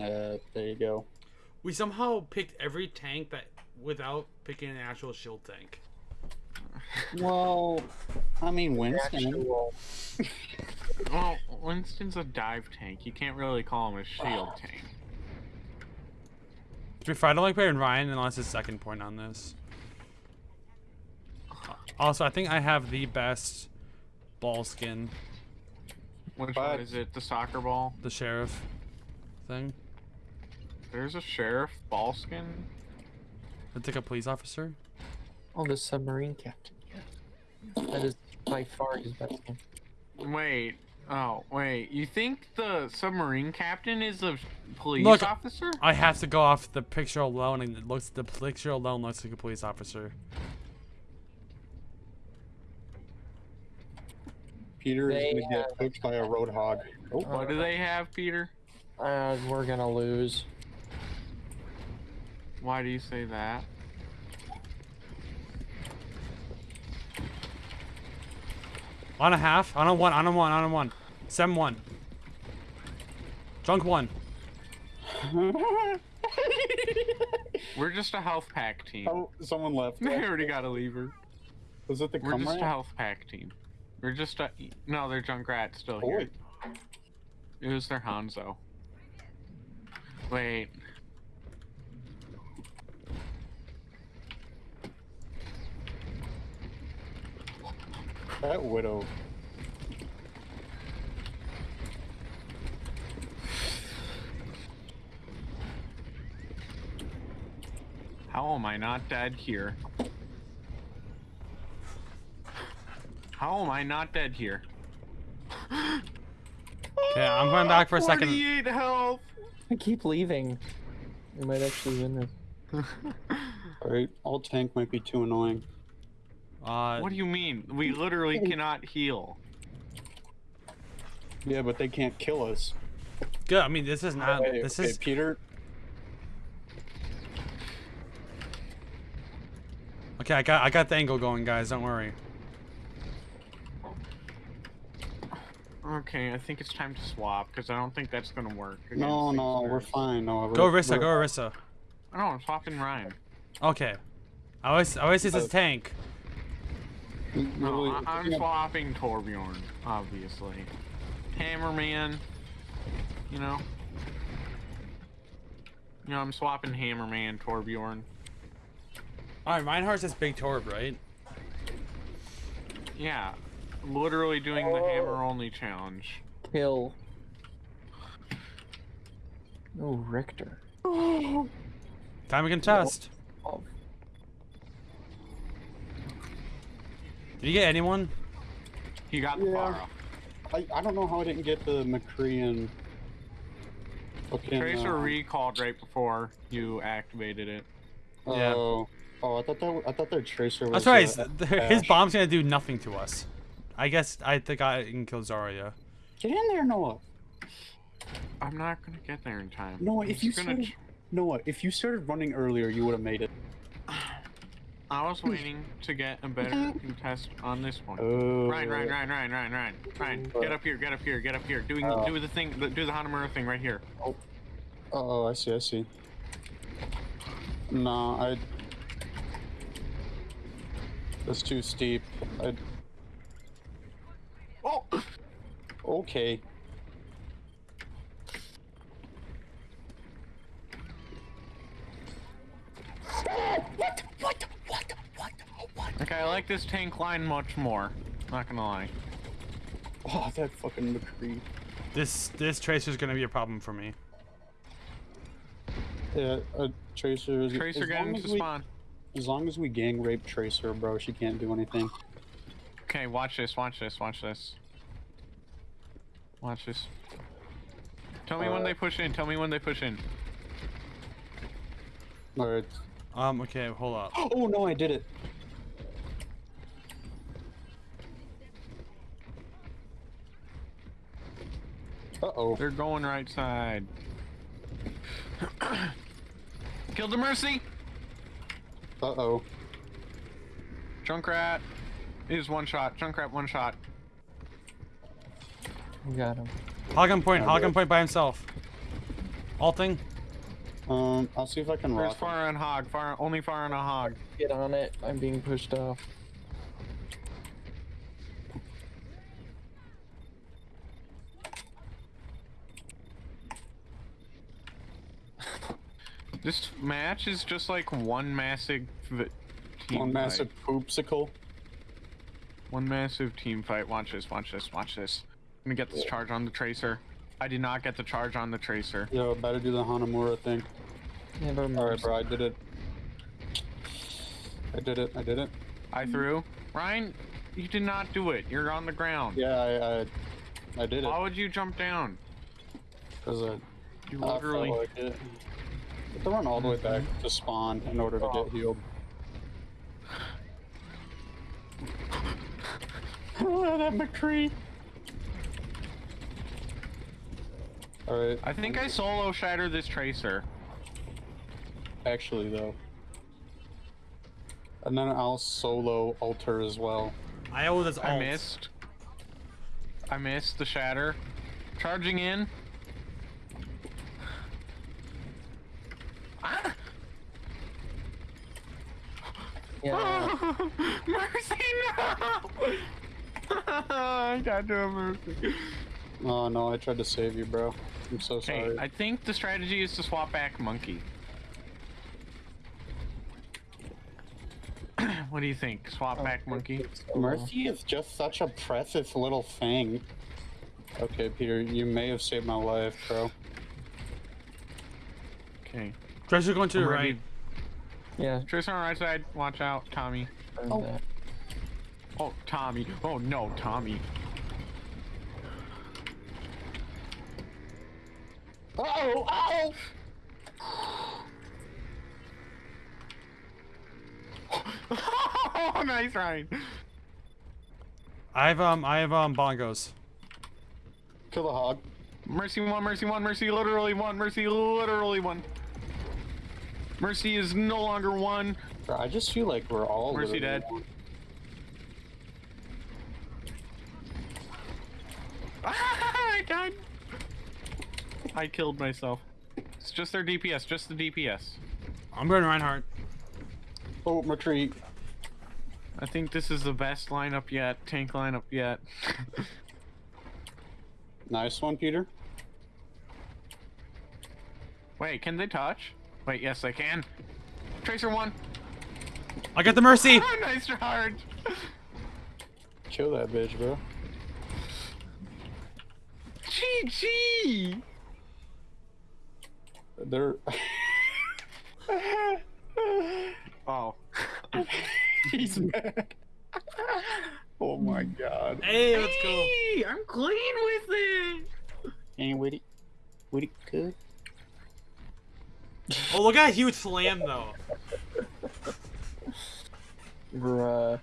Uh, there you go. We somehow picked every tank that without picking an actual shield tank. Well, I mean, Winston. Well, Winston's a dive tank. You can't really call him a shield tank. To be fair, I don't like playing Ryan unless it's second point on this. Also, I think I have the best ball skin, Which But- one is it? The soccer ball? the sheriff thing. There's a sheriff ball skin? It's like a police officer. Oh, the submarine captain. Yeah. That is by far his best one. Wait. Oh, wait. You think the submarine captain is a police Look- officer? I have to go off the picture alone, and it looks the picture alone looks like a police officer. Peter is gonna get have- cooked by a roadhog. Oh, What do they have, Peter? Uh, we're gonna lose. Why do you say that? On a half, on a one, on a one, on a one. Seven one. Junk one. We're just a health pack team. oh, someone left. They already got a lever. Was it the We're just a health pack team. We're just a. No, they're Junkrat still here. Oi. It was their Hanzo. Wait. That widow. How am I not dead here? How am I not dead here? Okay, I'm going back for a second. 48 health! I keep leaving. We might actually win this. Alright, alt tank might be too annoying. Uh, What do you mean? We literally cannot heal. Yeah, but they can't kill us. good. I mean, this is not. Hey, This okay, is. Peter. Okay, I got I got the angle going, guys. Don't worry. Okay, I think it's time to swap because I don't think that's gonna work. No, no, these we're fine. No, we're- Rissa. we're- Go Rissa. Oh, no, I'm swapping Ryan. Okay. I always I always use this Uh, tank. No, really- I- I'm swapping Torbjorn, obviously. Hammerman, you know. You know, I'm swapping Hammerman, Torbjorn. All right, Reinhardt's this big torb, right? Yeah, literally doing the oh. hammer only challenge. Kill. Oh, Richter. Time we can test. Oh, Did you get anyone? He got the Yeah. I, I don't know how I didn't get the McCree and fucking. Tracer uh, recalled right before you activated it. Yeah. Oh, oh, I thought that I thought their tracer was. That's right. uh, His bomb's gonna do nothing to us. I guess I think I can kill Zarya. Get in there, Noah. I'm not gonna get there in time. Noah, I'm if you started, Noah, if you started running earlier, you would have made it. I was waiting to get a better contest on this one. Oh. Ryan, Ryan, Ryan, Ryan, Ryan, Ryan, Ryan, uh. get up here, get up here, get up here. Doing, Oh. do the thing, do the Hanamura thing right here. Oh, oh, I see. I see. No, I. That's too steep. I. Oh, Okay. okay, I like this tank line much more. Not gonna lie. Oh, that fucking McCree. This this tracer's gonna be a problem for me. Yeah, a Tracer. Is, Tracer as getting long to we, spawn. As long as we gang rape Tracer, bro, she can't do anything. Okay, watch this, watch this, watch this. Watch this. Tell me when Uh, they push in. Tell me when they push in. Alright. Um. Okay. Hold up. Oh no, I did it. Uh oh. They're going right side. Kill the Mercy. Uh oh. Junkrat is one shot. Junkrat one shot. we got him. Hog on point. Hog on point by himself. Alting. Um, I'll see if I can There's rock. him. far on hog. Far only far on a hog. Get on it. I'm being pushed off. This match is just like one massive team One massive fight. poopsicle. one massive team fight. Watch this. Watch this. Watch this. I'm gonna get this charge on the tracer. I did not get the charge on the tracer. Yo, better do the Hanamura thing. Never mind. Alright, bro, I did it. I did it. I did it. I threw. Ryan, you did not do it. You're on the ground. Yeah, I, I, I did it. Why would you jump down? Cause I, You I literally. like it. You have to run all the way back mm-hmm. to spawn in order to Oh. get healed. that McCree. Alright, I think I solo shatter this tracer. actually though. And then I'll solo alter as well. I owe this I missed. I missed the shatter. Charging in. Ah! Yeah. Mercy, no! I got to a mercy. Oh no, I tried to save you, bro. I'm so Hey, sorry. I think the strategy is to swap back monkey. what do you think? Swap oh, back monkey? Mercy is just such a precious little thing. Okay, Peter, you may have saved my life, bro. Okay. Treasure going to I'm the ready. right. Yeah. Tristan on the right side. Watch out, Tommy. Oh. Oh, Tommy. Oh no, Tommy. Oh, ow! oh, nice Ryan. I have um I have um bongos. Kill the hog. Mercy one, mercy one, mercy literally one, mercy literally one. Mercy is no longer one. Bro, I just feel like we're all Mercy dead. one. Ah, I died. I killed myself. It's just their DPS, just the DPS. I'm going Reinhardt. Oh, retreat. I think this is the best lineup yet, tank lineup yet. Nice one, Peter. Wait, can they touch? Wait, yes, I can. Tracer one. I got the mercy. Oh, nice charge. Kill that bitch, bro. GG. They're. Oh. He's mad. oh my god. Hey, let's go. Hey, I'm clean with it. Ain't With it good? Oh, look at that huge slam though. Bruh.